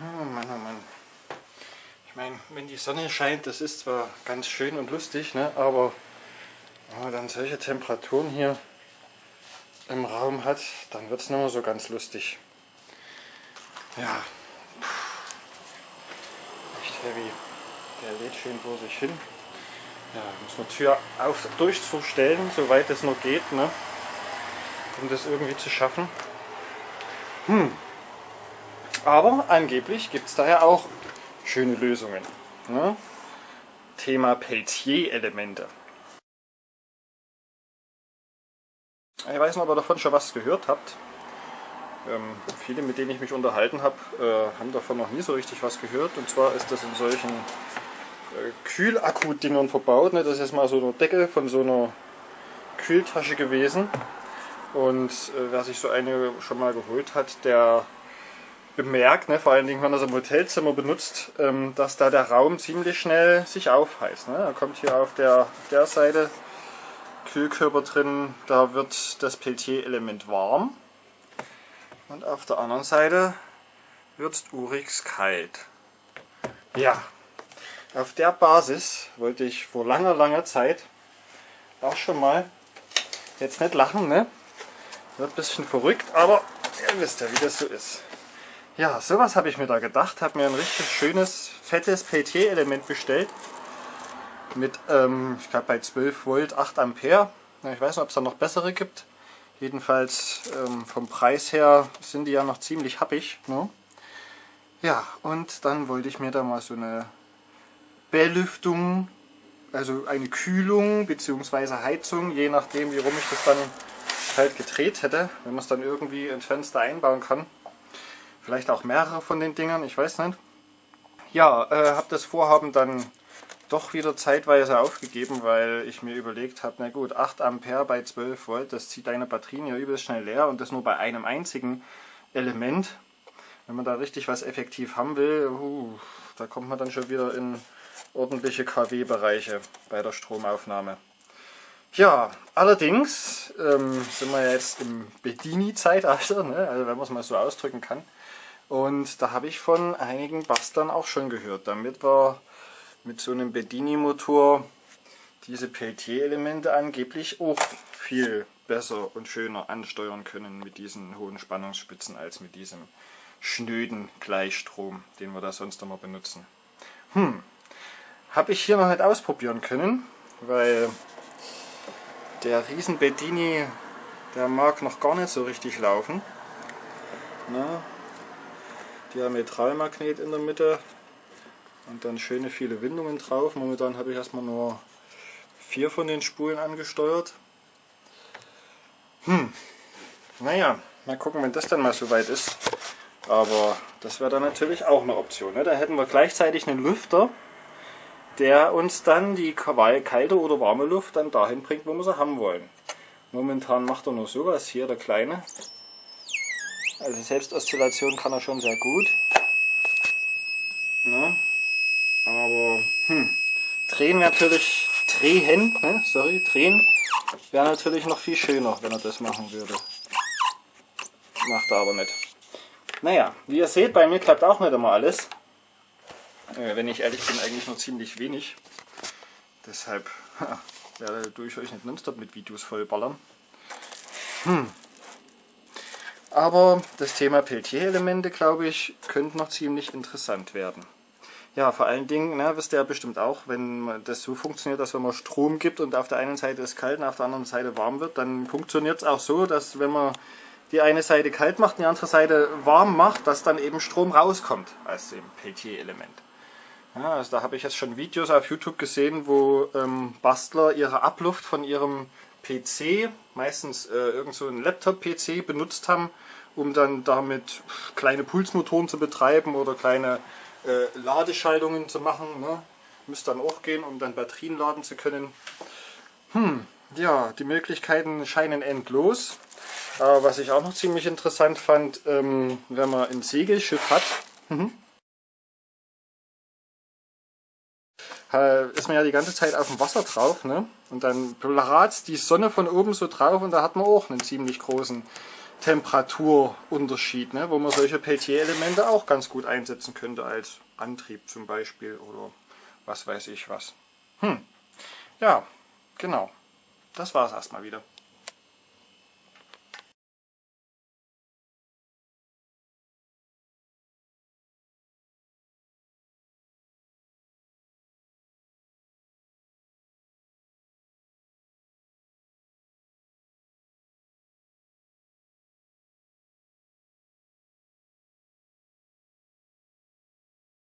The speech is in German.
Oh Mann, oh Mann. Ich meine, wenn die Sonne scheint, das ist zwar ganz schön und lustig, ne? aber wenn man dann solche Temperaturen hier im Raum hat, dann wird es nicht mehr so ganz lustig. Ja, echt heavy. Der lädt schön vor sich hin. Ja, muss man Tür auf, durchzustellen, soweit es noch geht, ne? um das irgendwie zu schaffen. Hm. Aber angeblich gibt es da ja auch schöne Lösungen. Ne? Thema Peltier-Elemente. Ich weiß nicht, ob ihr davon schon was gehört habt. Ähm, viele, mit denen ich mich unterhalten habe, äh, haben davon noch nie so richtig was gehört. Und zwar ist das in solchen äh, Kühlakku-Dingern verbaut. Ne? Das ist mal so eine Decke von so einer Kühltasche gewesen. Und äh, wer sich so eine schon mal geholt hat, der bemerkt, ne, vor allen Dingen, wenn er es im Hotelzimmer benutzt, ähm, dass da der Raum ziemlich schnell sich aufheißt. Ne? Da kommt hier auf der, der Seite Kühlkörper drin, da wird das Peltier-Element warm. Und auf der anderen Seite wird urix kalt. Ja, auf der Basis wollte ich vor langer, langer Zeit auch schon mal, jetzt nicht lachen, ne? Wird ein bisschen verrückt, aber ihr wisst ja, wie das so ist. Ja, sowas habe ich mir da gedacht. Habe mir ein richtig schönes, fettes Peltier-Element bestellt. Mit, ähm, ich glaube bei 12 Volt 8 Ampere. Ich weiß nicht, ob es da noch bessere gibt. Jedenfalls ähm, vom Preis her sind die ja noch ziemlich happig. Ne? Ja, und dann wollte ich mir da mal so eine Belüftung, also eine Kühlung bzw. Heizung, je nachdem wie rum ich das dann halt gedreht hätte, wenn man es dann irgendwie ins Fenster einbauen kann. Vielleicht auch mehrere von den Dingern, ich weiß nicht. Ja, äh, habe das Vorhaben dann doch wieder zeitweise aufgegeben, weil ich mir überlegt habe, na gut, 8 Ampere bei 12 Volt, das zieht deine Batterien ja übelst schnell leer und das nur bei einem einzigen Element. Wenn man da richtig was effektiv haben will, uh, da kommt man dann schon wieder in ordentliche kW-Bereiche bei der Stromaufnahme. Ja, allerdings ähm, sind wir jetzt im Bedini-Zeitalter, ne? also wenn man es mal so ausdrücken kann. Und da habe ich von einigen Bastlern auch schon gehört, damit wir mit so einem Bedini-Motor diese Peltier-Elemente angeblich auch viel besser und schöner ansteuern können mit diesen hohen Spannungsspitzen als mit diesem schnöden Gleichstrom, den wir da sonst immer benutzen. Hm, habe ich hier noch nicht ausprobieren können, weil der riesen Bedini, der mag noch gar nicht so richtig laufen. Na, Diametralmagnet in der Mitte und dann schöne viele Windungen drauf. Momentan habe ich erstmal nur vier von den Spulen angesteuert. Hm, naja, mal gucken, wenn das dann mal soweit ist. Aber das wäre dann natürlich auch eine Option. Ne? Da hätten wir gleichzeitig einen Lüfter, der uns dann die kalte oder warme Luft dann dahin bringt, wo wir sie haben wollen. Momentan macht er nur sowas hier, der Kleine. Also Selbstoszillation kann er schon sehr gut. Ne? Aber hm, drehen natürlich, drehen, ne? sorry, drehen wäre natürlich noch viel schöner, wenn er das machen würde. Macht er aber nicht. Naja, wie ihr seht, bei mir klappt auch nicht immer alles. Äh, wenn ich ehrlich bin, eigentlich nur ziemlich wenig. Deshalb werde ich euch nicht nonstop mit Videos vollballern. Hm. Aber das Thema Peltier-Elemente, glaube ich, könnte noch ziemlich interessant werden. Ja, vor allen Dingen, ne, wisst ihr ja bestimmt auch, wenn das so funktioniert, dass wenn man Strom gibt und auf der einen Seite es kalt und auf der anderen Seite warm wird, dann funktioniert es auch so, dass wenn man die eine Seite kalt macht und die andere Seite warm macht, dass dann eben Strom rauskommt aus dem Peltier-Element. Ja, also da habe ich jetzt schon Videos auf YouTube gesehen, wo ähm, Bastler ihre Abluft von ihrem PC, meistens äh, irgend so ein Laptop-PC benutzt haben, um dann damit kleine Pulsmotoren zu betreiben oder kleine äh, Ladeschaltungen zu machen. Ne? Müsste dann auch gehen, um dann Batterien laden zu können. Hm, ja, die Möglichkeiten scheinen endlos. Aber was ich auch noch ziemlich interessant fand, ähm, wenn man ein Segelschiff hat, ist man ja die ganze Zeit auf dem Wasser drauf ne? und dann blatzt die Sonne von oben so drauf und da hat man auch einen ziemlich großen Temperaturunterschied, ne? wo man solche Peltier-Elemente auch ganz gut einsetzen könnte als Antrieb zum Beispiel oder was weiß ich was. Hm. Ja, genau. Das war es erstmal wieder.